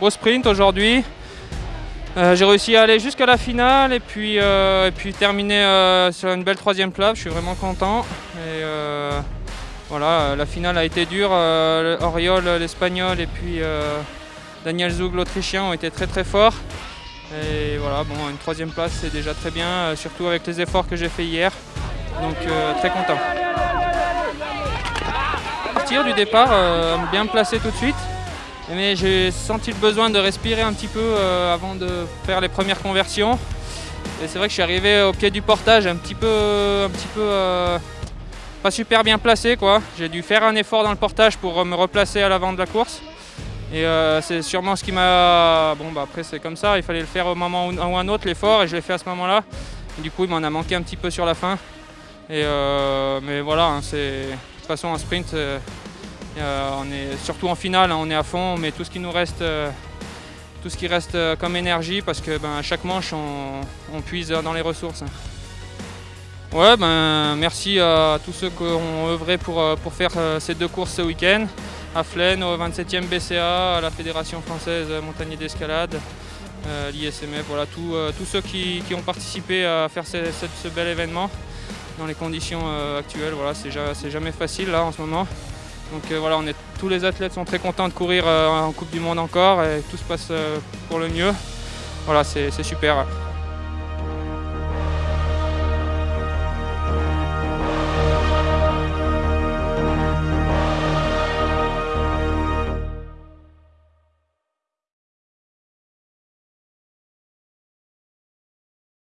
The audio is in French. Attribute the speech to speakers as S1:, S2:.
S1: beau sprint aujourd'hui. Euh, j'ai réussi à aller jusqu'à la finale et puis, euh, et puis terminer euh, sur une belle troisième place. Je suis vraiment content. Et voilà, la finale a été dure. Oriol, l'espagnol, et puis Daniel Zug, l'autrichien, ont été très très forts. Et voilà, bon, une troisième place, c'est déjà très bien, surtout avec les efforts que j'ai fait hier. Donc très content. Partir du départ, bien placé tout de suite. Mais j'ai senti le besoin de respirer un petit peu euh, avant de faire les premières conversions. Et c'est vrai que je suis arrivé au pied du portage un petit peu, un petit peu euh, pas super bien placé quoi. J'ai dû faire un effort dans le portage pour me replacer à l'avant de la course. Et euh, c'est sûrement ce qui m'a... Bon bah après c'est comme ça, il fallait le faire au moment ou un autre l'effort et je l'ai fait à ce moment-là. Du coup il m'en a manqué un petit peu sur la fin. Et mais voilà, hein, c'est de toute façon un sprint euh, on est surtout en finale, hein, on est à fond, on met tout ce qui nous reste, euh, tout ce qui reste euh, comme énergie parce que ben, chaque manche on, puise dans les ressources. Ouais, ben, merci à tous ceux qui ont œuvré pour, faire ces deux courses ce week-end. À Flaine, au 27e BCA, à la Fédération française montagnier d'escalade, l'ISMF, voilà, tous ceux qui, ont participé à faire ce, bel événement dans les conditions actuelles. C'est jamais facile là en ce moment. Donc euh, voilà, tous les athlètes sont très contents de courir euh, en Coupe du Monde encore et tout se passe euh, pour le mieux. Voilà, c'est super.